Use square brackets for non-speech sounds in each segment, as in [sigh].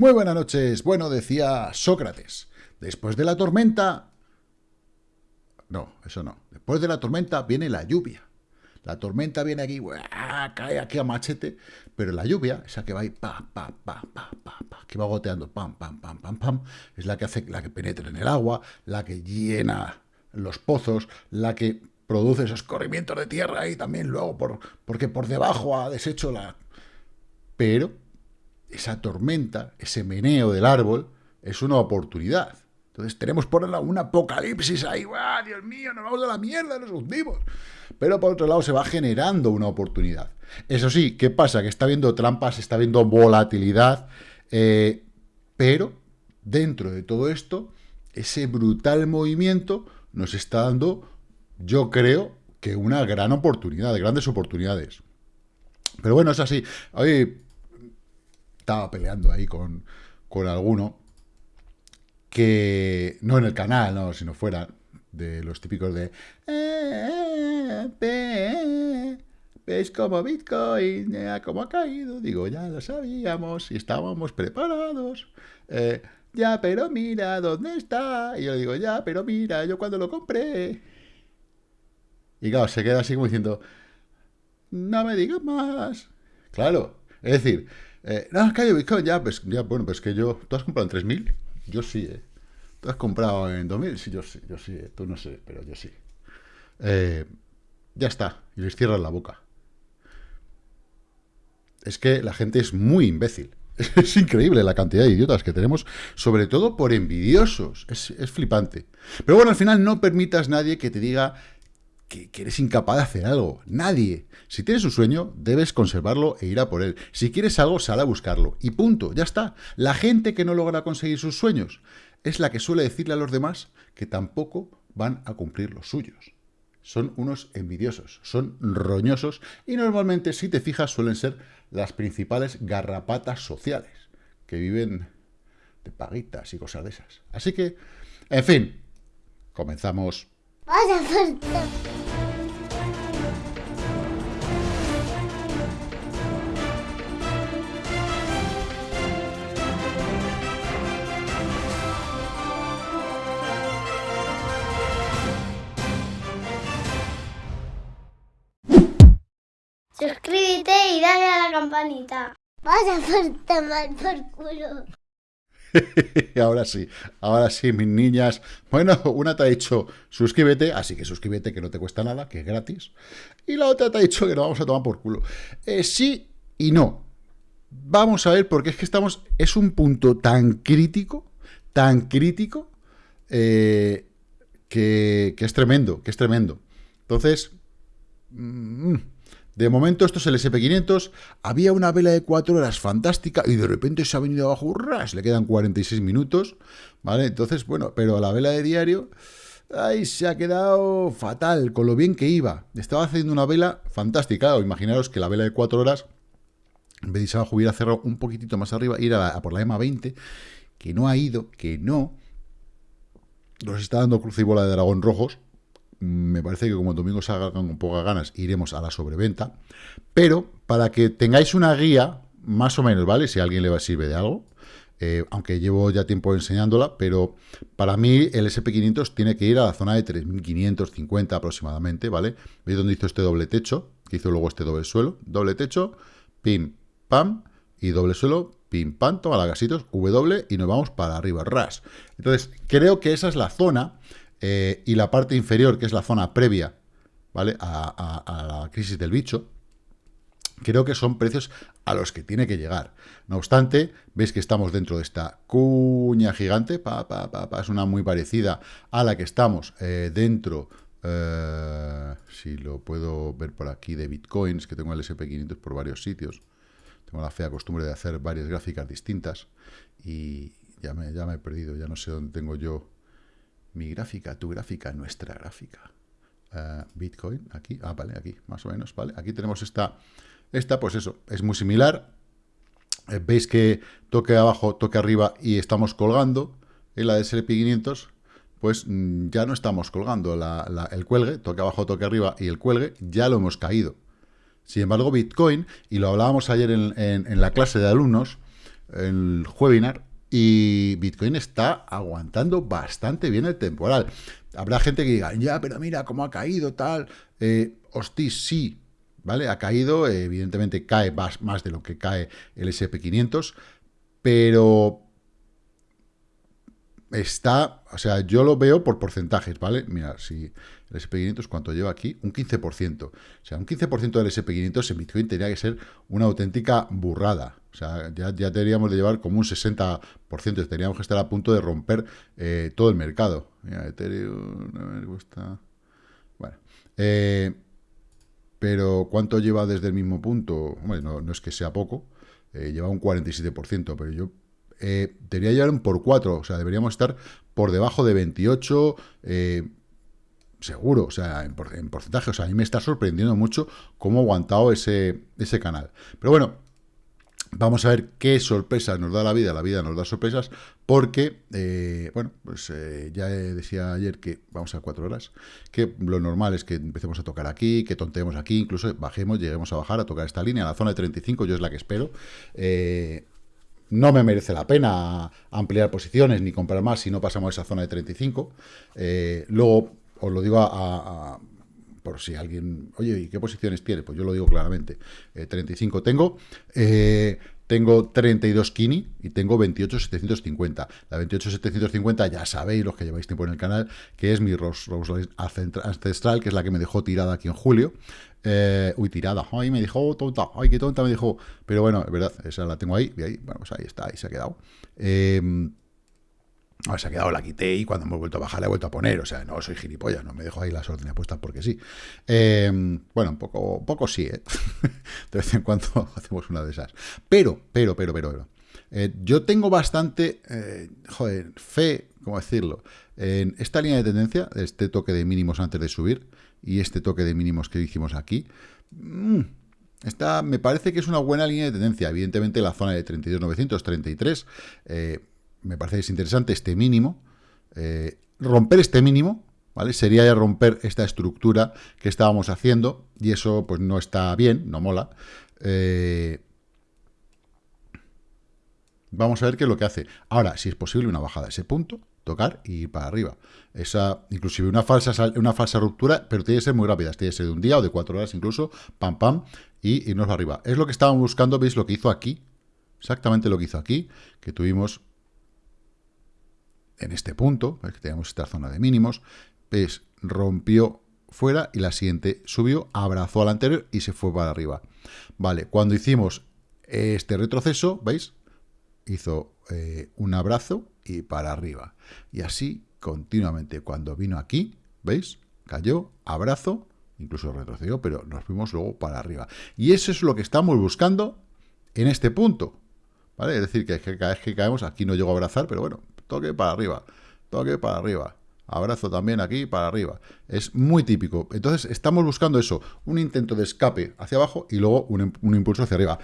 Muy buenas noches. Bueno, decía Sócrates, después de la tormenta... No, eso no. Después de la tormenta viene la lluvia. La tormenta viene aquí, cae aquí a machete, pero la lluvia, esa que va ahí, pa, pa, pa, pa, pa, pa, que va goteando, pam, pam, pam, pam, pam, es la que hace, la que penetra en el agua, la que llena los pozos, la que produce esos corrimientos de tierra y también luego, por, porque por debajo ha deshecho la... Pero esa tormenta, ese meneo del árbol, es una oportunidad. Entonces tenemos por un un apocalipsis ahí, ¡ah, Dios mío, nos vamos a la mierda, nos hundimos! Pero por otro lado se va generando una oportunidad. Eso sí, ¿qué pasa? Que está viendo trampas, está viendo volatilidad, eh, pero dentro de todo esto, ese brutal movimiento nos está dando, yo creo, que una gran oportunidad, grandes oportunidades. Pero bueno, es así. Hoy estaba peleando ahí con, con alguno que, no en el canal, no, sino fuera, de los típicos de... Eh, eh, ¿Ves cómo Bitcoin cómo ha caído? Digo, ya lo sabíamos y estábamos preparados. Eh, ya, pero mira, ¿dónde está? Y yo digo, ya, pero mira, yo cuando lo compré. Y claro, se queda así como diciendo, no me digas más. Claro, es decir, eh, no, es que Bitcoin, ya, pues, ya, bueno, pues que yo, ¿tú has comprado en 3.000? Yo sí, ¿eh? ¿Tú has comprado en 2.000? Sí, yo sí, yo sí, ¿eh? tú no sé, pero yo sí. Eh, ya está, y les cierran la boca. Es que la gente es muy imbécil. [laughs] Es increíble la cantidad de idiotas que tenemos, sobre todo por envidiosos. Es, es flipante. Pero bueno, al final no permitas nadie que te diga que, eres incapaz de hacer algo. Nadie. Si tienes un sueño, debes conservarlo e ir a por él. Si quieres algo, sal a buscarlo. Y punto, ya está. La gente que no logra conseguir sus sueños es la que suele decirle a los demás que tampoco van a cumplir los suyos. Son unos envidiosos, son roñosos y normalmente, si te fijas, suelen ser las principales garrapatas sociales que viven de paguitas y cosas de esas. Así que, en fin, comenzamos. Suscríbete y dale a la campanita. Vas a por tomar por culo. [laughs] ahora sí, ahora sí, mis niñas. Bueno, una te ha dicho suscríbete, así que suscríbete que no te cuesta nada, que es gratis. Y la otra te ha dicho que no vamos a tomar por culo. Eh, sí y no. Vamos a ver, porque es que estamos, es un punto tan crítico, tan crítico, eh, que, es tremendo, que es tremendo. Entonces, mm, de momento, esto es el SP500. Había una vela de 4 horas fantástica y de repente se ha venido abajo, ras, le quedan 46 minutos, ¿vale? Entonces, bueno, pero la vela de diario, ahí se ha quedado fatal, con lo bien que iba. Estaba haciendo una vela fantástica. imaginaros que la vela de 4 horas, en vez de abajo, hubiera cerrado un poquitito más arriba, ir a, por la EMA 20, que no ha ido, que no. Nos está dando cruz y bola de dragón rojos, me parece que como domingo salga con pocas ganas, iremos a la sobreventa. Pero para que tengáis una guía, más o menos, ¿vale? Si a alguien le sirve de algo, eh, aunque llevo ya tiempo enseñándola, pero para mí el SP500 tiene que ir a la zona de 3.550 aproximadamente, ¿vale? ¿Veis dónde hizo este doble techo? Que hizo luego este doble suelo. Doble techo, pim, pam, y doble suelo, pim, pam, toma la gasitos, W, y nos vamos para arriba, ras. Entonces, creo que esa es la zona eh, y la parte inferior, que es la zona previa ¿vale? A, la crisis del bicho, creo que son precios a los que tiene que llegar. No obstante, veis que estamos dentro de esta cuña gigante, pa, pa, pa, es una muy parecida a la que estamos eh, dentro, eh, si lo puedo ver por aquí, de Bitcoins, que tengo el SP500 por varios sitios. Tengo la fea costumbre de hacer varias gráficas distintas y ya me, ya me he perdido, ya no sé dónde tengo yo mi gráfica, tu gráfica, nuestra gráfica. Eh, Bitcoin, aquí, ah, vale, aquí, más o menos, vale. Aquí tenemos esta, esta, pues eso, es muy similar. Eh, veis que toque abajo, toque arriba y estamos colgando. En la de SP500, pues mm, ya no estamos colgando el cuelgue, toque abajo, toque arriba y el cuelgue, ya lo hemos caído. Sin embargo, Bitcoin, y lo hablábamos ayer en, en la clase de alumnos, el webinar y Bitcoin está aguantando bastante bien el temporal. Habrá gente que diga, ya, pero mira cómo ha caído tal. Eh, sí, ¿vale? Ha caído, evidentemente cae más, más de lo que cae el SP500, pero está, o sea, yo lo veo por porcentajes, ¿vale? Mira, si el SP500, ¿cuánto lleva aquí? Un 15%. O sea, un 15% del SP500 en Bitcoin tendría que ser una auténtica burrada. O sea, ya, ya deberíamos de llevar como un 60%, tendríamos que estar a punto de romper eh, todo el mercado. Mira, Ethereum, me gusta... Bueno, eh, pero ¿cuánto lleva desde el mismo punto? Bueno, no, es que sea poco, eh, lleva un 47%, pero yo eh, debería llevar un por 4, o sea, deberíamos estar por debajo de 28, eh, seguro, o sea, en, porcentaje, o sea, a mí me está sorprendiendo mucho cómo ha aguantado ese, ese canal. Pero bueno, Vamos a ver qué sorpresas nos da la vida. La vida nos da sorpresas porque, eh, bueno, pues eh, ya decía ayer que vamos a cuatro horas, que lo normal es que empecemos a tocar aquí, que tonteemos aquí, incluso bajemos, lleguemos a bajar, a tocar esta línea, la zona de 35, yo es la que espero. Eh, no me merece la pena ampliar posiciones ni comprar más si no pasamos esa zona de 35. luego, os lo digo a, por si alguien, oye, ¿y qué posiciones tiene? Pues yo lo digo claramente, 35 tengo, tengo 32 Kini y tengo 28,750. La 28,750 ya sabéis, los que lleváis tiempo en el canal, que es mi Rose, Ancestral, que es la que me dejó tirada aquí en julio. Eh, uy, tirada, ay, me dijo, oh, tonta, ay, qué tonta me dijo. Pero bueno, es verdad, esa la tengo ahí, y ahí, bueno, pues ahí está, ahí se ha quedado. Eh, Ahora se ha quedado, la quité y cuando hemos vuelto a bajar la he vuelto a poner. O sea, no soy gilipollas, no me dejo ahí las órdenes puestas porque sí. Eh, bueno, un poco, poco sí, ¿eh? [laughs] De vez en cuando [laughs] hacemos una de esas. Pero, pero, pero, pero, pero. Eh, yo tengo bastante, eh, joder, fe, ¿cómo decirlo? En esta línea de tendencia, este toque de mínimos antes de subir y este toque de mínimos que hicimos aquí. Mmm, esta me parece que es una buena línea de tendencia. Evidentemente la zona de 32.933 eh, me parece interesante este mínimo. Eh, romper este mínimo, ¿vale? Sería ya romper esta estructura que estábamos haciendo, y eso pues no está bien, no mola. Eh, vamos a ver qué es lo que hace. Ahora, si es posible una bajada a ese punto, tocar y ir para arriba. Esa, inclusive una falsa, una falsa ruptura, pero tiene que ser muy rápida, tiene que ser de un día o de cuatro horas incluso, pam, pam, y irnos para arriba. Es lo que estábamos buscando, veis lo que hizo aquí, exactamente lo que hizo aquí, que tuvimos en este punto, que tenemos esta zona de mínimos, pues rompió fuera y la siguiente subió, abrazó al anterior y se fue para arriba. Vale, cuando hicimos este retroceso, ¿veis? Hizo eh, un abrazo y para arriba. Y así continuamente. Cuando vino aquí, ¿veis? Cayó, abrazo, incluso retrocedió, pero nos fuimos luego para arriba. Y eso es lo que estamos buscando en este punto. ¿Vale? Es decir, que, cada vez que caemos, aquí no llego a abrazar, pero bueno, toque para arriba, toque para arriba, abrazo también aquí para arriba. Es muy típico. Entonces estamos buscando eso, un intento de escape hacia abajo y luego un, impulso hacia arriba.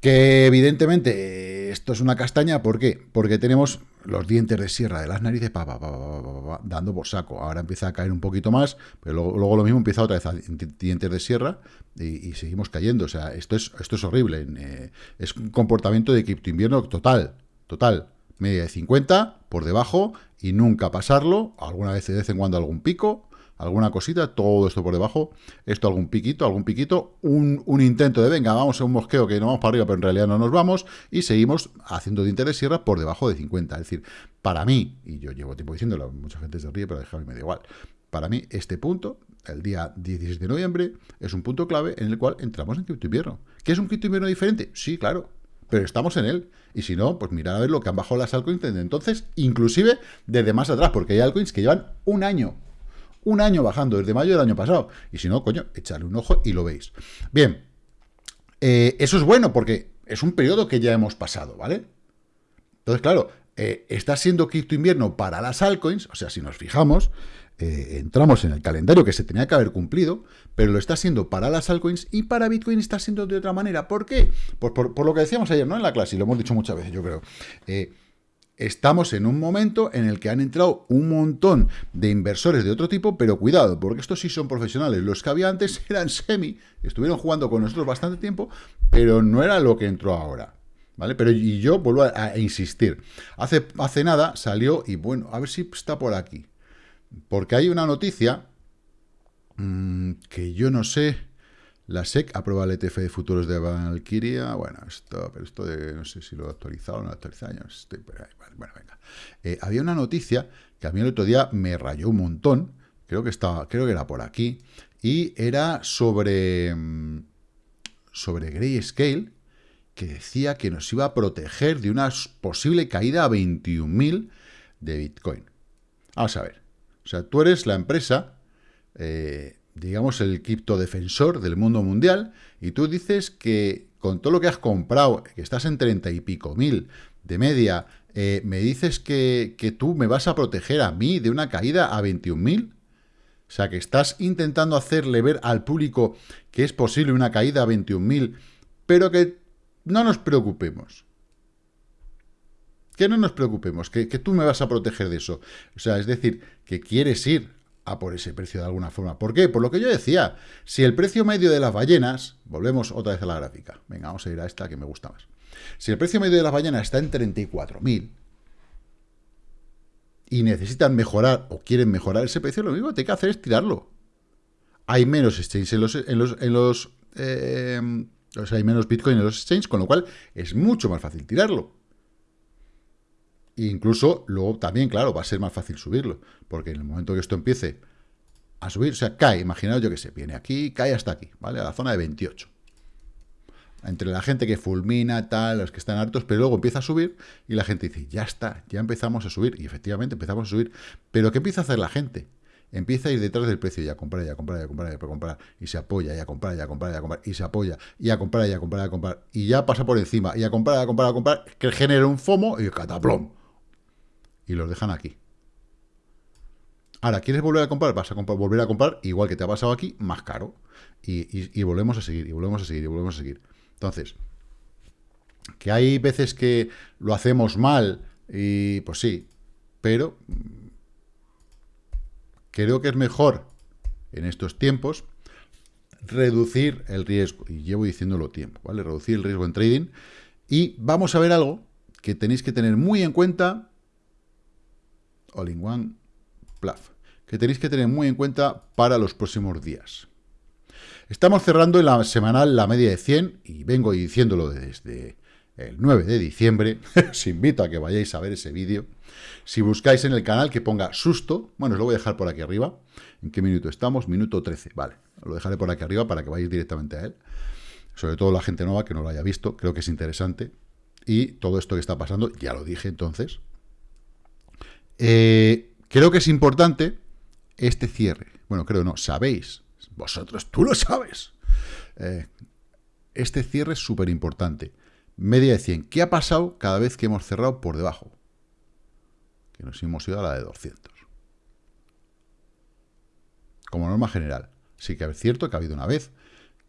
Que evidentemente esto es una castaña, ¿por qué? Porque tenemos los dientes de sierra de las narices dando por saco. Ahora empieza a caer un poquito más, pero luego, lo mismo empieza otra vez a dientes de sierra y, seguimos cayendo. O sea, esto es, esto es horrible. Eh, es un comportamiento de cripto invierno total, total media de 50 por debajo y nunca pasarlo, alguna vez de vez en cuando algún pico, alguna cosita, todo esto por debajo, esto algún piquito, algún piquito, un, intento de venga, vamos a un mosqueo que no vamos para arriba, pero en realidad no nos vamos, y seguimos haciendo de sierra por debajo de 50. Es decir, para mí, y yo llevo tiempo diciéndolo, mucha gente se ríe, pero déjame me da igual, para mí este punto, el día 16 de noviembre, es un punto clave en el cual entramos en cripto invierno. ¿Qué es un cripto invierno diferente? Sí, claro, pero estamos en él. Y si no, pues mirad a ver lo que han bajado las altcoins desde entonces, inclusive desde más atrás, porque hay altcoins que llevan un año, un año bajando, desde mayo del año pasado. Y si no, coño, echadle un ojo y lo veis. Bien, eh, eso es bueno porque es un periodo que ya hemos pasado, ¿vale? Entonces, claro, eh, está siendo cripto invierno para las altcoins, o sea, si nos fijamos, eh, entramos en el calendario que se tenía que haber cumplido, pero lo está haciendo para las altcoins y para Bitcoin está siendo de otra manera. ¿Por qué? Pues por, lo que decíamos ayer, ¿no? En la clase, y lo hemos dicho muchas veces, yo creo. Eh, estamos en un momento en el que han entrado un montón de inversores de otro tipo, pero cuidado, porque estos sí son profesionales. Los que había antes [laughs] eran semi, estuvieron jugando con nosotros bastante tiempo, pero no era lo que entró ahora. ¿vale? Pero y yo vuelvo a, insistir. Hace, hace nada salió, y bueno, a ver si está por aquí. Porque hay una noticia mm, que yo no sé. La SEC aprueba el ETF de futuros de Valkyria. Bueno, esto, pero esto de, no sé si lo he actualizado o no lo he actualizado. estoy Bueno, venga. Eh, había una noticia que a mí el otro día me rayó un montón. Creo que estaba, creo que era por aquí. Y era sobre, mm, sobre Grayscale, que decía que nos iba a proteger de una posible caída a 21.000 de Bitcoin. Vamos a ver. O sea, tú eres la empresa, eh, digamos, el criptodefensor del mundo mundial, y tú dices que con todo lo que has comprado, que estás en 30 y pico mil de media, eh, me dices que, que, tú me vas a proteger a mí de una caída a 21.000. O sea, que estás intentando hacerle ver al público que es posible una caída a 21.000, pero que no nos preocupemos. Que no nos preocupemos, que, tú me vas a proteger de eso. O sea, es decir, que quieres ir a por ese precio de alguna forma. ¿Por qué? Por lo que yo decía, si el precio medio de las ballenas, volvemos otra vez a la gráfica, venga, vamos a ir a esta que me gusta más. Si el precio medio de las ballenas está en 34.000 y necesitan mejorar o quieren mejorar ese precio, lo único que hay que hacer es tirarlo. Hay menos exchanges en los, en los, en los eh, o sea, hay menos Bitcoin en los exchanges, con lo cual es mucho más fácil tirarlo. E incluso luego también, claro, va a ser más fácil subirlo, porque en el momento que esto empiece a subir, o sea, cae, imaginaos yo que sé, viene aquí, cae hasta aquí, ¿vale? A la zona de 28. Entre la gente que fulmina, tal, los que están hartos, pero luego empieza a subir y la gente dice, ya está, ya empezamos a subir. Y efectivamente empezamos a subir. Pero ¿qué empieza a hacer la gente? empieza a ir detrás del precio y a comprar, y a comprar, y a comprar, y a comprar, y se apoya, y a comprar, y a comprar, y a comprar, y se apoya, y a comprar, y a comprar, y a comprar, y ya pasa por encima, y a comprar, a comprar, a comprar, que genera un FOMO y cataplom. Y los dejan aquí. Ahora, ¿quieres volver a comprar? Vas a volver a comprar, igual que te ha pasado aquí, más caro. Y, y volvemos a seguir, y volvemos a seguir, y volvemos a seguir. Entonces, que hay veces que lo hacemos mal, y pues sí, pero Creo que es mejor en estos tiempos reducir el riesgo, y llevo diciéndolo tiempo, ¿vale? Reducir el riesgo en trading. Y vamos a ver algo que tenéis que tener muy en cuenta, all in one, plaf, que tenéis que tener muy en cuenta para los próximos días. Estamos cerrando en la semanal la media de 100, y vengo diciéndolo desde el 9 de diciembre. [laughs] Os invito a que vayáis a ver ese vídeo. Si buscáis en el canal que ponga susto, bueno, os lo voy a dejar por aquí arriba. ¿En qué minuto estamos? Minuto 13, vale. Lo dejaré por aquí arriba para que vayáis directamente a él. Sobre todo la gente nueva que no lo haya visto, creo que es interesante. Y todo esto que está pasando, ya lo dije entonces. Eh, creo que es importante este cierre. Bueno, creo no, sabéis. Vosotros, tú lo sabes. Eh, este cierre es súper importante. Media de 100. ¿Qué ha pasado cada vez que hemos cerrado por debajo? Que nos hemos ido a la de 200. Como norma general. Sí que es cierto que ha habido una vez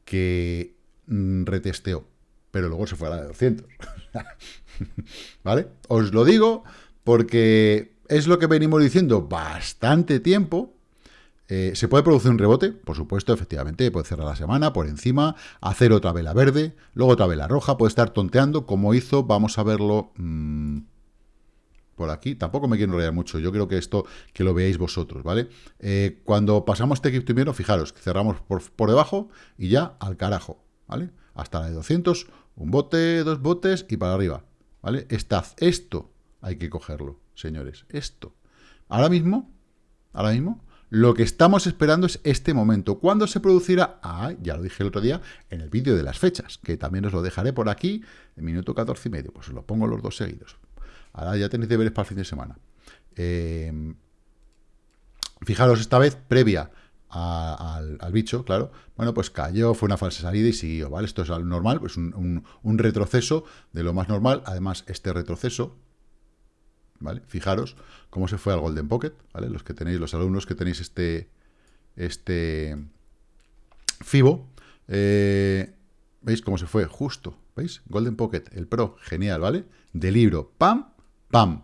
que mm, retesteó, pero luego se fue a la de 200. [laughs] ¿Vale? Os lo digo porque es lo que venimos diciendo bastante tiempo, eh, ¿Se puede producir un rebote? Por supuesto, efectivamente, puede cerrar la semana por encima, hacer otra vela verde, luego otra vela roja, puede estar tonteando, como hizo, vamos a verlo mm, por aquí. Tampoco me quiero enrollar mucho, yo creo que esto que lo veáis vosotros, ¿vale? Eh, cuando pasamos este cripto fijaros, cerramos por, por debajo y ya al carajo, ¿vale? Hasta la de 200, un bote, dos botes y para arriba, ¿vale? Estad, esto hay que cogerlo, señores, esto. Ahora mismo, ahora mismo, lo que estamos esperando es este momento. ¿Cuándo se producirá? Ah, ya lo dije el otro día en el vídeo de las fechas, que también os lo dejaré por aquí, en minuto 14 y medio. Pues os lo pongo los dos seguidos. Ahora ya tenéis deberes para el fin de semana. Eh, fijaros, esta vez previa al, bicho, claro. Bueno, pues cayó, fue una falsa salida y siguió, ¿vale? Esto es normal, pues un retroceso de lo más normal. Además, este retroceso ¿vale? Fijaros cómo se fue al Golden Pocket, ¿vale? Los que tenéis, los alumnos que tenéis este, este FIBO, eh, ¿veis cómo se fue? Justo, ¿veis? Golden Pocket, el Pro, genial, ¿vale? De libro, pam, pam.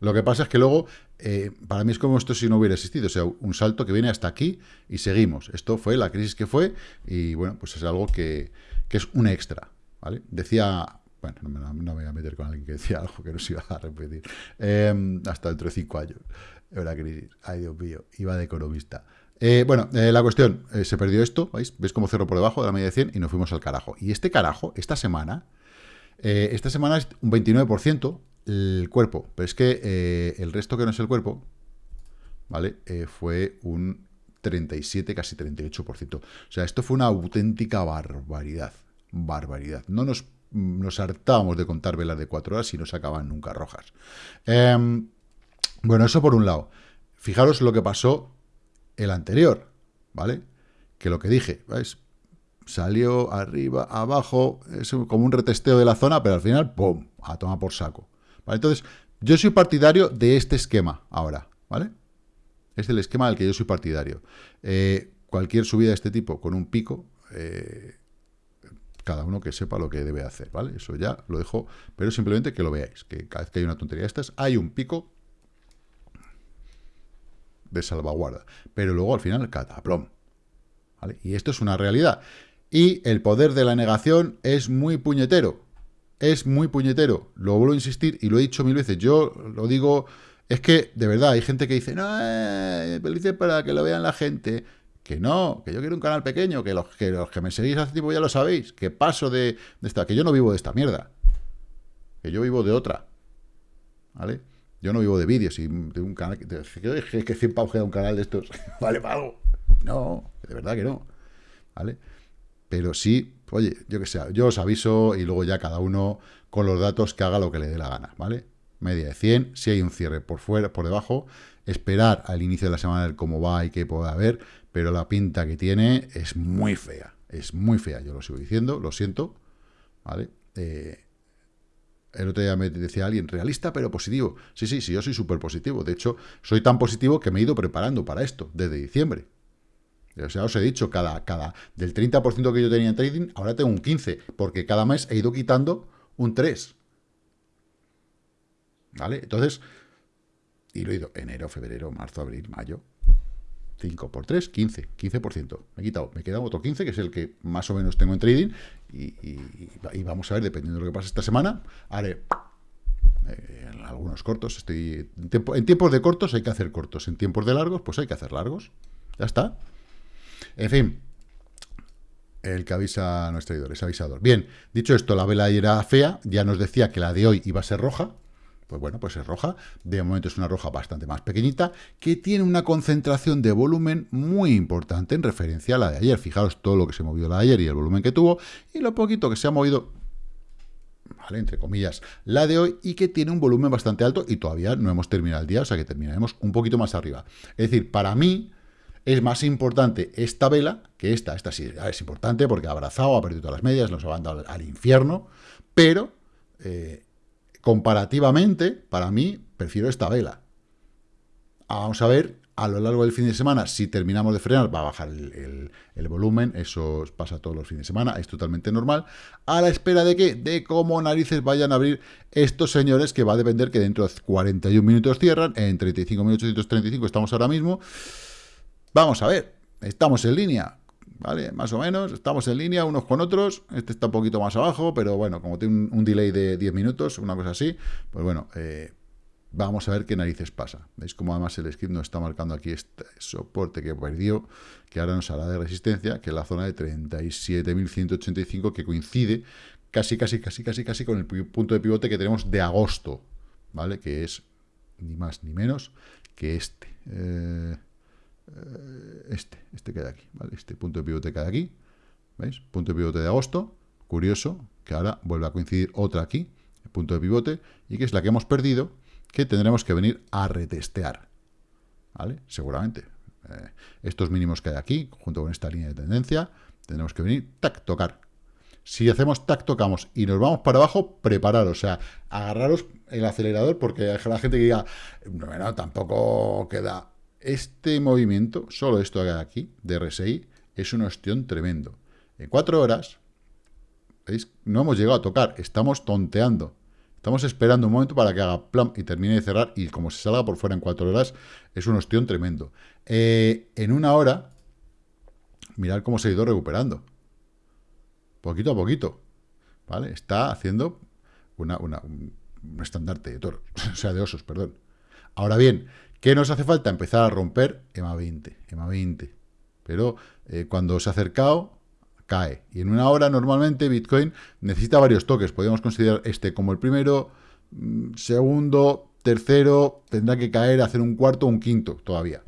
Lo que pasa es que luego, eh, para mí es como esto si no hubiera existido, o sea, un salto que viene hasta aquí y seguimos. Esto fue la crisis que fue y, bueno, pues es algo que, que es un extra, ¿vale? Decía Bueno, no me, voy a meter con alguien que decía [laughs] algo que no se iba a repetir. Em, hasta dentro de cinco años. Era crisis. Ay, Dios mío. Iba de economista. Eh, bueno, eh, la cuestión, eh, se perdió esto, ¿veis? ¿Ves cómo cerró por debajo de la media de 100 y nos fuimos al carajo? Y este carajo, esta semana, esta semana es un 29% el cuerpo, pero es que el resto que no es el cuerpo, ¿vale? fue un 37, casi 38%. O sea, esto fue una auténtica barbaridad, barbaridad. No nos nos hartábamos de contar velas de cuatro horas y no se acaban nunca rojas. Em, bueno, eso por un lado. Fijaros lo que pasó el anterior, ¿vale? Que lo que dije, ¿veis? Salió arriba, abajo, es como un retesteo de la zona, pero al final, ¡pum!, a tomar por saco. ¿Vale? Entonces, yo soy partidario de este esquema ahora, ¿vale? Es el esquema del que yo soy partidario. Eh, cualquier subida de este tipo con un pico, eh, cada uno que sepa lo que debe hacer, ¿vale? Eso ya lo dejo, pero simplemente que lo veáis, que cada vez que hay una tontería de estas, hay un pico de salvaguarda, pero luego al final cataplom, ¿vale? Y esto es una realidad. Y el poder de la negación es muy puñetero, es muy puñetero, lo vuelvo a insistir y lo he dicho mil veces, yo lo digo, es que de verdad hay gente que dice, no, eh, para que lo vean la gente, que no, que yo quiero un canal pequeño, que los que, los que me seguís hace tiempo ya lo sabéis, que paso de, esta, que yo no vivo de esta mierda, que yo vivo de otra, ¿vale? Yo no vivo de vídeos y de un canal, que, que, que 100 pavos un canal de estos, [laughs] ¿vale para algo? No, de verdad que no, ¿vale? Pero sí, oye, yo que sé, yo os aviso y luego ya cada uno con los datos que haga lo que le dé la gana, ¿vale? Media de 100, si hay un cierre por fuera, por debajo, esperar al inicio de la semana ver cómo va y qué puede haber, pero la pinta que tiene es muy fea, es muy fea, yo lo sigo diciendo, lo siento, ¿vale? Eh, el otro día me decía alguien, realista pero positivo. Sí, sí, sí, yo soy súper positivo. De hecho, soy tan positivo que me he ido preparando para esto desde diciembre. O sea, os he dicho, cada, cada del 30% que yo tenía en trading, ahora tengo un 15%, porque cada mes he ido quitando un 3%. ¿Vale? Entonces, y lo he ido enero, febrero, marzo, abril, mayo, 5 por 3, 15, 15%. Me he quitado, me queda otro 15, que es el que más o menos tengo en trading, y, vamos a ver, dependiendo de lo que pase esta semana, haré eh, algunos cortos. Estoy en, tiempos de cortos hay que hacer cortos, en tiempos de largos, pues hay que hacer largos. Ya está. En fin, el que avisa no es traidor, es avisador. Bien, dicho esto, la vela era fea, ya nos decía que la de hoy iba a ser roja, pues bueno, pues es roja. De momento es una roja bastante más pequeñita, que tiene una concentración de volumen muy importante en referencia a la de ayer. Fijaros todo lo que se movió la de ayer y el volumen que tuvo, y lo poquito que se ha movido, ¿vale? Entre comillas, la de hoy, y que tiene un volumen bastante alto, y todavía no hemos terminado el día, o sea que terminaremos un poquito más arriba. Es decir, para mí, es más importante esta vela que esta. Esta sí es importante porque ha abrazado, ha perdido todas las medias, nos ha mandado al, infierno, pero... Eh, comparativamente, para mí, prefiero esta vela. Vamos a ver a lo largo del fin de semana, si terminamos de frenar, va a bajar el, volumen, eso pasa todos los fines de semana, es totalmente normal, a la espera de que, de cómo narices vayan a abrir estos señores, que va a depender que dentro de 41 minutos cierran, en 35 minutos 35 estamos ahora mismo, vamos a ver, estamos en línea, ¿vale? Más o menos, estamos en línea unos con otros, este está un poquito más abajo, pero bueno, como tiene un, delay de 10 minutos, una cosa así, pues bueno, eh, vamos a ver qué narices pasa. ¿Veis cómo además el script nos está marcando aquí este soporte que perdió, que ahora nos hará de resistencia, que es la zona de 37.185, que coincide casi, casi, casi, casi, casi con el punto de pivote que tenemos de agosto, ¿vale? Que es ni más ni menos que este. Eh, eh, este, este queda aquí, ¿vale? Este punto de pivote queda aquí, ¿veis? Punto de pivote de agosto, curioso, que ahora vuelve a coincidir otra aquí, punto de pivote, y que es la que hemos perdido, que tendremos que venir a retestear, ¿vale? Seguramente. Eh, estos mínimos que hay aquí, junto con esta línea de tendencia, tendremos que venir, tac, tocar. Si hacemos tac, tocamos y nos vamos para abajo, prepararos, o sea, agarraros el acelerador, porque hay la gente que diga, no, tampoco queda este movimiento, solo esto de aquí, de RSI, es un ostión tremendo. En cuatro horas, ¿veis? No hemos llegado a tocar, estamos tonteando. Estamos esperando un momento para que haga plan y termine de cerrar, y como se salga por fuera en cuatro horas, es un ostión tremendo. Eh, en una hora, mirad cómo se ha ido recuperando. Poquito a poquito. ¿Vale? Está haciendo una, una, un estandarte de toros, [laughs] o sea, de osos, perdón. Ahora bien, ¿qué nos hace falta? Empezar a romper EMA 20, EMA 20. Pero eh, cuando se ha acercado, cae. Y en una hora, normalmente, Bitcoin necesita varios toques. Podríamos considerar este como el primero, mm, segundo, tercero, tendrá que caer, hacer un cuarto o un quinto todavía,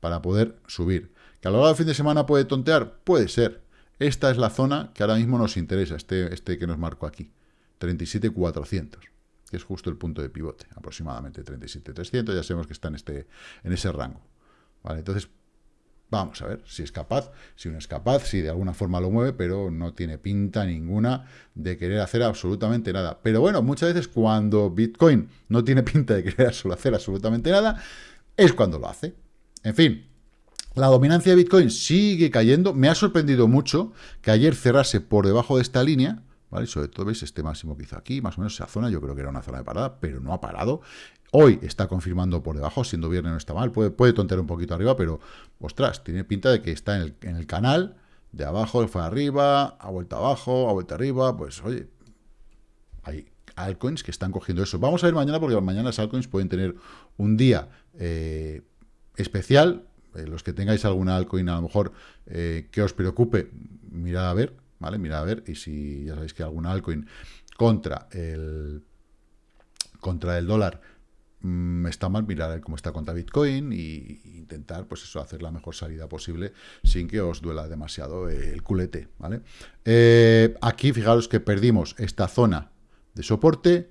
para poder subir. ¿Que a lo largo del fin de semana puede tontear? Puede ser. Esta es la zona que ahora mismo nos interesa, este, este que nos marco aquí, 37.400, que es justo el punto de pivote, aproximadamente 37.300, ya sabemos que está en, este, en ese rango. ¿vale? Entonces, vamos a ver si es capaz, si no es capaz, si de alguna forma lo mueve, pero no tiene pinta ninguna de querer hacer absolutamente nada. Pero bueno, muchas veces cuando Bitcoin no tiene pinta de querer hacer absolutamente nada, es cuando lo hace. En fin, la dominancia de Bitcoin sigue cayendo. Me ha sorprendido mucho que ayer cerrase por debajo de esta línea, ¿vale? Sobre todo, veis, este máximo que hizo aquí, más o menos esa zona, yo creo que era una zona de parada, pero no ha parado. Hoy está confirmando por debajo, siendo viernes no está mal, puede, puede tontear un poquito arriba, pero, ostras, tiene pinta de que está en el, en el canal, de abajo, fue arriba, ha vuelto abajo, ha vuelto arriba, pues, oye, hay altcoins que están cogiendo eso. Vamos a ver mañana, porque mañana las altcoins pueden tener un día eh, especial, eh, los que tengáis alguna altcoin a lo mejor eh, que os preocupe, mirad a ver, ¿vale? Mirad a ver, y si ya sabéis que alguna altcoin contra el contra el dólar mmm, está mal, mirar cómo está contra Bitcoin e intentar, pues eso, hacer la mejor salida posible sin que os duela demasiado el culete, ¿vale? Eh, aquí, fijaros que perdimos esta zona de soporte,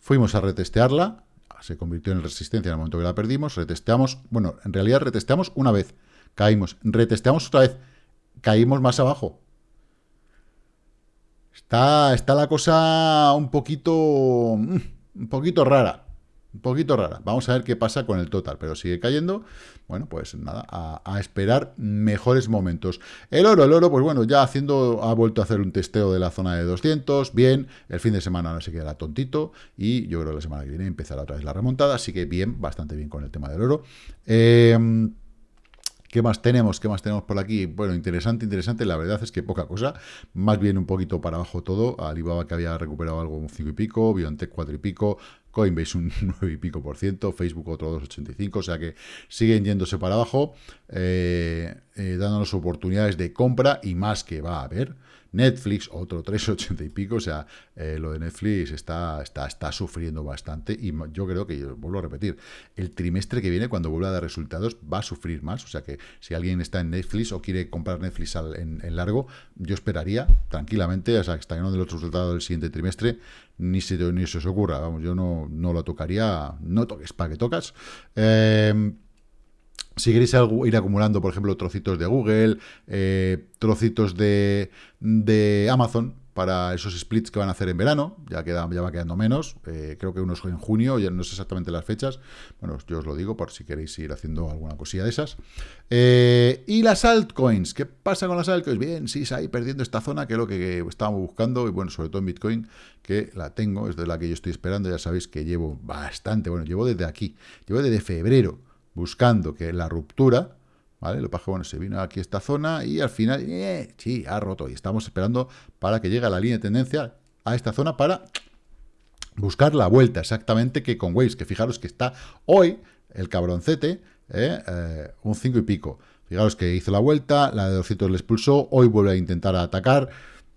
fuimos a retestearla, se convirtió en resistencia en el momento que la perdimos, retesteamos, bueno, en realidad retesteamos una vez, caímos, retesteamos otra vez, caímos más abajo. Está, está la cosa un poquito, mm, un poquito rara, un poquito rara. Vamos a ver qué pasa con el total, pero sigue cayendo. Bueno, pues nada, a, esperar mejores momentos. El oro, el oro, pues bueno, ya haciendo, ha vuelto a hacer un testeo de la zona de 200, bien, el fin de semana no se quedará tontito, y yo creo que la semana que viene empezará otra vez la remontada, así que bien, bastante bien con el tema del oro. Eh, ¿Qué más tenemos? ¿Qué más tenemos por aquí? Bueno, interesante, interesante. La verdad es que poca cosa. Más bien un poquito para abajo todo. Alibaba que había recuperado algo un 5 y pico, BioNTech 4 y pico, Coinbase un [laughs] 9 y pico por ciento, Facebook otro 2,85, o sea que siguen yéndose para abajo, eh, eh, dándonos oportunidades de compra y más que va a haber. Netflix, otro 3,80 y pico, o sea, eh, lo de Netflix está, está, está sufriendo bastante y yo creo que, vuelvo a repetir, el trimestre que viene, cuando vuelva a dar resultados, va a sufrir más, o sea que si alguien está en Netflix o quiere comprar Netflix en, largo, yo esperaría tranquilamente, o sea, hasta que no den los resultados del siguiente trimestre, ni se, ni se os ocurra, vamos, yo no, no lo tocaría, no toques para que tocas. Eh, si queréis ir acumulando, por ejemplo, trocitos de Google, eh, trocitos de, Amazon para esos splits que van a hacer en verano, ya va quedando menos, eh, creo que unos en junio, ya no sé exactamente las fechas, bueno, yo os lo digo por si queréis ir haciendo alguna cosilla de esas. Eh, y las altcoins, ¿qué pasa con las altcoins? Bien, sí, ahí perdiendo esta zona, que es lo que estábamos buscando, y bueno, sobre todo en Bitcoin, que la tengo, es de la que yo estoy esperando, ya sabéis que llevo bastante, bueno, llevo desde aquí, llevo desde febrero, buscando que la ruptura, ¿vale? Lo que pasa bueno, se vino aquí esta zona y al final, eh, sí, ha roto. Y estamos esperando para que llegue a la línea de tendencia a esta zona para buscar la vuelta, exactamente que con Waves, que fijaros que está hoy el cabroncete, ¿eh? Eh, un 5 y pico. Fijaros que hizo la vuelta, la de 200 le expulsó, hoy vuelve a intentar atacar.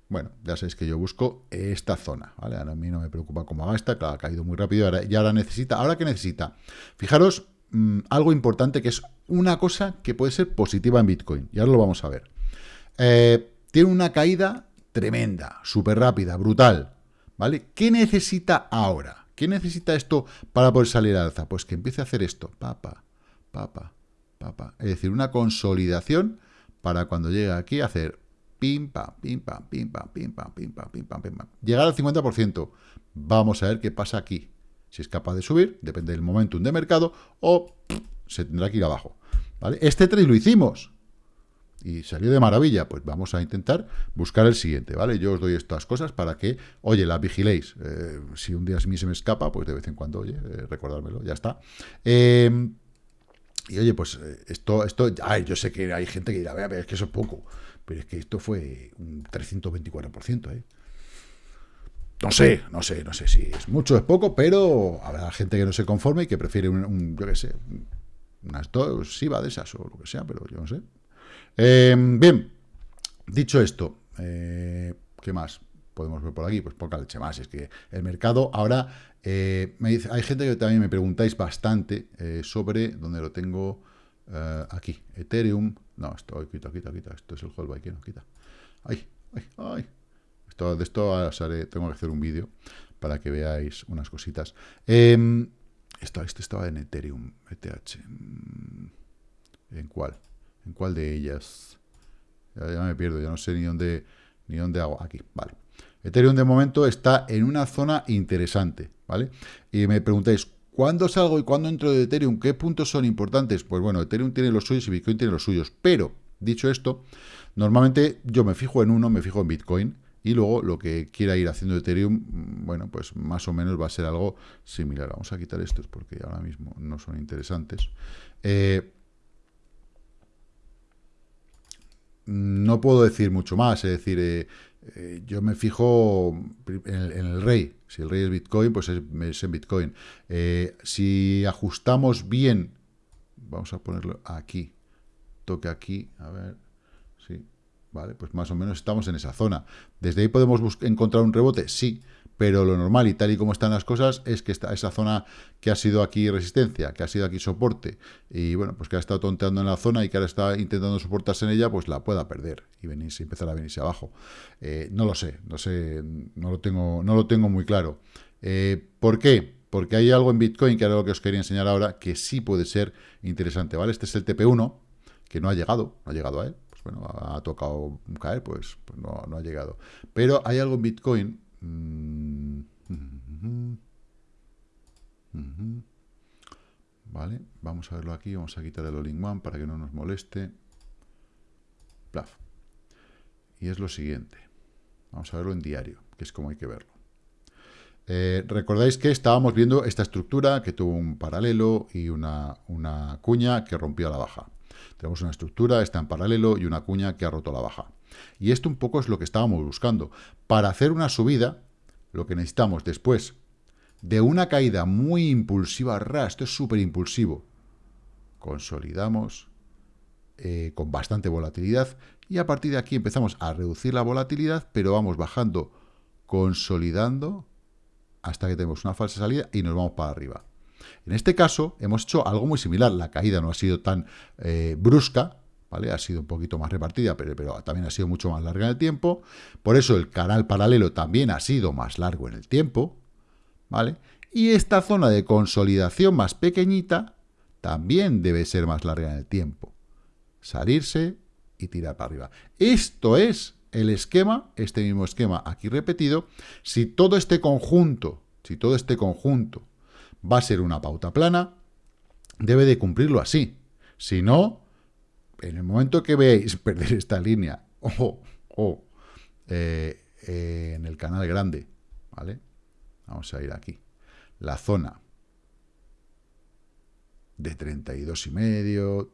Bueno, ya sabéis que yo busco esta zona, ¿vale? Ahora a mí no me preocupa cómo va esta, claro, ha caído muy rápido ahora, y ahora necesita, ¿ahora qué necesita? Fijaros Mm, algo importante que es una cosa que puede ser positiva en Bitcoin. Y ahora lo vamos a ver. Eh, tiene una caída tremenda, súper rápida, brutal. ¿Vale? ¿Qué necesita ahora? ¿Qué necesita esto para poder salir al alza? Pues que empiece a hacer esto. Papa, papa, papa. Es decir, una consolidación para cuando llegue aquí hacer pim, pam, pim, pam, pim, pam, pim, pam, pim, pam, pim, pam, pim, pam. Llegar al 50%. Vamos a ver qué pasa aquí. Si es capaz de subir, depende del momentum de mercado, o se tendrá que ir abajo. ¿vale? Este trade lo hicimos y salió de maravilla. Pues vamos a intentar buscar el siguiente, ¿vale? Yo os doy estas cosas para que, oye, las vigiléis. Eh, si un día a mí se me escapa, pues de vez en cuando, oye, eh, recordármelo, ya está. Em, y oye, pues eh, esto, esto, ay, yo sé que hay gente que dirá, vea, es que eso es poco, pero es que esto fue un 324%, ¿eh? No sé, no sé, no sé si es mucho o es poco, pero habrá gente que no se conforme y que prefiere un, yo qué sé, unas dos SIVA de esas o lo que sea, pero yo no sé. Em, bien, dicho esto, eh, ¿qué más podemos ver por aquí? Pues poca leche más. Es que el mercado ahora, eh, me dice, hay gente que también me preguntáis bastante eh, sobre, donde lo tengo aquí, Ethereum. No, esto, quita, quita, quita. Esto es el hold no quita. Ay, ay, ay. Esto, de esto tengo que hacer un vídeo para que veáis unas cositas. Eh, esto, estaba en Ethereum, ETH. Mm, ¿En cuál? ¿En cuál de ellas? Ya, me pierdo, ya no sé ni dónde, ni dónde hago. Aquí, vale. Ethereum de momento está en una zona interesante, ¿vale? Y me preguntáis, ¿cuándo salgo y cuándo entro de Ethereum? ¿Qué puntos son importantes? Pues bueno, Ethereum tiene los suyos y Bitcoin tiene los suyos. Pero, dicho esto, normalmente yo me fijo en uno, me fijo en Bitcoin, y luego lo que quiera ir haciendo Ethereum, bueno, pues más o menos va a ser algo similar. Vamos a quitar estos porque ahora mismo no son interesantes. Eh, no puedo decir mucho más, es decir, eh, eh, yo me fijo en el, rey. Si el rey es Bitcoin, pues es, en Bitcoin. si ajustamos bien, vamos a ponerlo aquí, toque aquí, a ver, ¿vale? Pues más o menos estamos en esa zona. ¿Desde ahí podemos encontrar un rebote? Sí, pero lo normal y tal y como están las cosas es que está esa zona que ha sido aquí resistencia, que ha sido aquí soporte, y bueno, pues que ha estado tonteando en la zona y que ahora está intentando soportarse en ella, pues la pueda perder y venirse, empezar a venirse abajo. Eh, no lo sé, no sé, no lo tengo, no lo tengo muy claro. Eh, ¿Por qué? Porque hay algo en Bitcoin, que era lo que os quería enseñar ahora, que sí puede ser interesante, ¿vale? Este es el TP1, que no ha llegado, no ha llegado a él, bueno, ha tocado caer, pues, pues no, ha llegado. Pero hay algo en Bitcoin. Mm, vale, vamos a verlo aquí, vamos a quitar el all one para que no nos moleste. Y es lo siguiente. Vamos a verlo en diario, que es como hay que verlo. Eh, Recordáis que estábamos viendo esta estructura que tuvo un paralelo y una, una cuña que rompió a la baja. Tenemos una estructura, está en paralelo y una cuña que ha roto la baja. Y esto un poco es lo que estábamos buscando. Para hacer una subida, lo que necesitamos después de una caída muy impulsiva, esto es súper impulsivo, consolidamos eh, con bastante volatilidad y a partir de aquí empezamos a reducir la volatilidad, pero vamos bajando, consolidando hasta que tenemos una falsa salida y nos vamos para arriba. En este caso, hemos hecho algo muy similar. La caída no ha sido tan eh, brusca, ¿vale? Ha sido un poquito más repartida, pero, pero, también ha sido mucho más larga en el tiempo. Por eso el canal paralelo también ha sido más largo en el tiempo, ¿vale? Y esta zona de consolidación más pequeñita también debe ser más larga en el tiempo. Salirse y tirar para arriba. Esto es el esquema, este mismo esquema aquí repetido. Si todo este conjunto, si todo este conjunto va a ser una pauta plana, debe de cumplirlo así. Si no, en el momento que veáis [laughs] perder esta línea o, eh, eh, en el canal grande, ¿vale? Vamos a ir aquí. La zona de 32 y medio.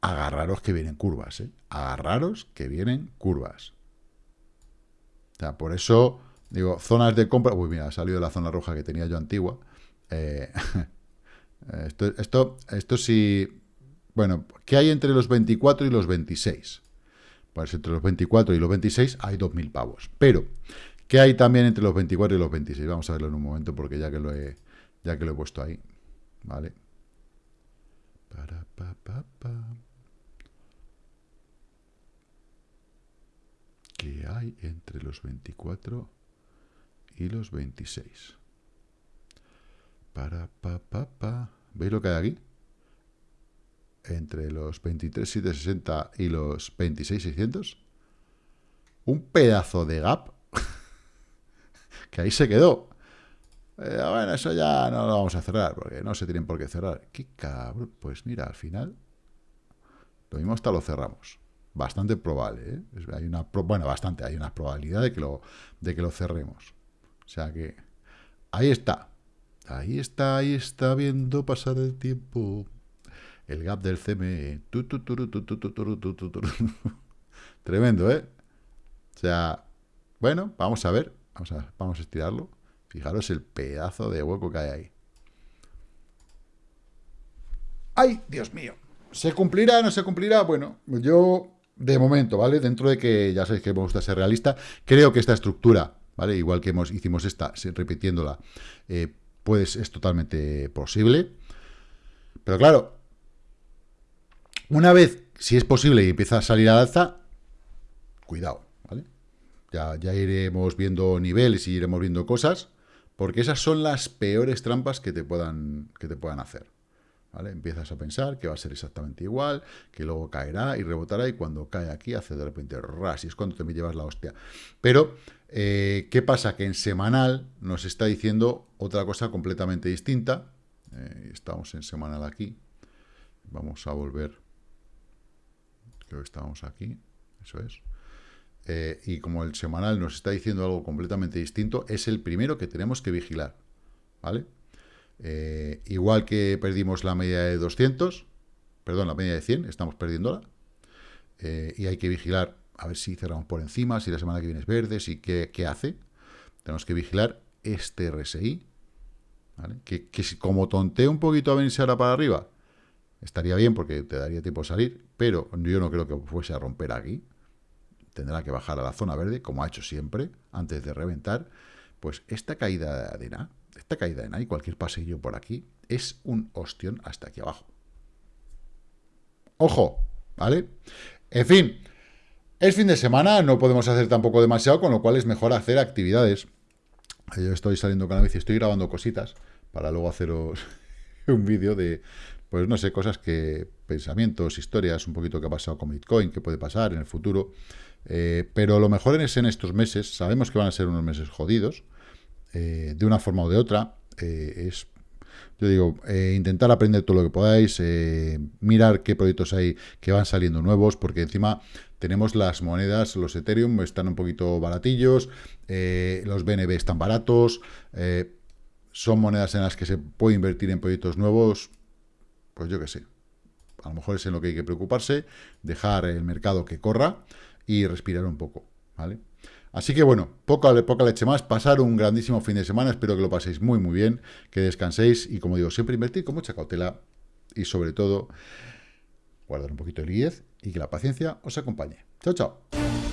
Agarraros que vienen curvas, ¿eh? Agarraros que vienen curvas. O sea, por eso Digo, zonas de compra. Uy, mira, ha salido la zona roja que tenía yo antigua. Eh, [laughs] esto, esto, esto sí. Bueno, ¿qué hay entre los 24 y los 26? Pues entre los 24 y los 26 hay 2.000 pavos. Pero, ¿qué hay también entre los 24 y los 26? Vamos a verlo en un momento porque ya que lo he, ya que lo he puesto ahí. ¿Vale? Para, pa, pa, pa. ¿Qué hay entre los 24 y los 26. Para, pa, pa, pa. ¿Veis lo que hay aquí? Entre los 23.760 y los 26.600. Un pedazo de gap [laughs] que ahí se quedó. Eh, bueno, eso ya no lo vamos a cerrar, porque no se tienen por qué cerrar. ¡Qué cabrón! Pues mira, al final, lo mismo hasta lo cerramos. Bastante probable, ¿eh? Hay una, bueno, bastante, hay una probabilidad de que lo, de que lo cerremos. O sea que ahí está. Ahí está, ahí está viendo pasar el tiempo. El gap del CME. [laughs] Tremendo, ¿eh? O sea, bueno, vamos a ver. Vamos a, vamos a estirarlo. Fijaros el pedazo de hueco que hay ahí. ¡Ay, Dios mío! ¿Se cumplirá? ¿No se cumplirá? Bueno, yo, de momento, ¿vale? Dentro de que ya sabéis que me gusta ser realista, creo que esta estructura, ¿vale? Igual que hemos, hicimos esta, repitiéndola, eh, pues es totalmente posible. Pero claro, una vez, si es posible y empieza a salir al alza, cuidado, ¿vale? Ya, ya iremos viendo niveles y iremos viendo cosas, porque esas son las peores trampas que te puedan, que te puedan hacer. ¿Vale? Empiezas a pensar que va a ser exactamente igual, que luego caerá y rebotará, y cuando cae aquí hace de repente ras, y es cuando te me llevas la hostia. Pero, eh, ¿qué pasa? Que en semanal nos está diciendo otra cosa completamente distinta. Eh, estamos en semanal aquí. Vamos a volver. Creo que estamos aquí. Eso es. Eh, y como el semanal nos está diciendo algo completamente distinto, es el primero que tenemos que vigilar. ¿Vale? Eh, igual que perdimos la media de 200, perdón, la media de 100, estamos perdiéndola. Eh, y hay que vigilar a ver si cerramos por encima, si la semana que viene es verde, si qué, hace. Tenemos que vigilar este RSI, que, si como tontee un poquito a venirse ahora para arriba, estaría bien porque te daría tiempo a salir, pero yo no creo que fuese a romper aquí. Tendrá que bajar a la zona verde, como ha hecho siempre, antes de reventar. Pues esta caída de nada esta caída en ahí, cualquier pasillo por aquí, es un ostión hasta aquí abajo. Ojo, ¿vale? En fin, es fin de semana, no podemos hacer tampoco demasiado, con lo cual es mejor hacer actividades. Yo estoy saliendo con la bici, estoy grabando cositas para luego haceros [laughs] un vídeo de, pues no sé, cosas que, pensamientos, historias, un poquito que ha pasado con Bitcoin, que puede pasar en el futuro. Eh, pero lo mejor es en estos meses, sabemos que van a ser unos meses jodidos, eh, de una forma o de otra, eh, es, yo digo, eh, intentar aprender todo lo que podáis, mirar qué proyectos hay que van saliendo nuevos, porque encima tenemos las monedas, los Ethereum están un poquito baratillos, los BNB están baratos, son monedas en las que se puede invertir en proyectos nuevos, pues yo qué sé. A lo mejor es en lo que hay que preocuparse, dejar el mercado que corra y respirar un poco, ¿vale? Así que bueno, poca, leche más, pasar un grandísimo fin de semana, espero que lo paséis muy muy bien, que descanséis y como digo, siempre invertir con mucha cautela y sobre todo guardar un poquito de liquidez y que la paciencia os acompañe. Chao, chao.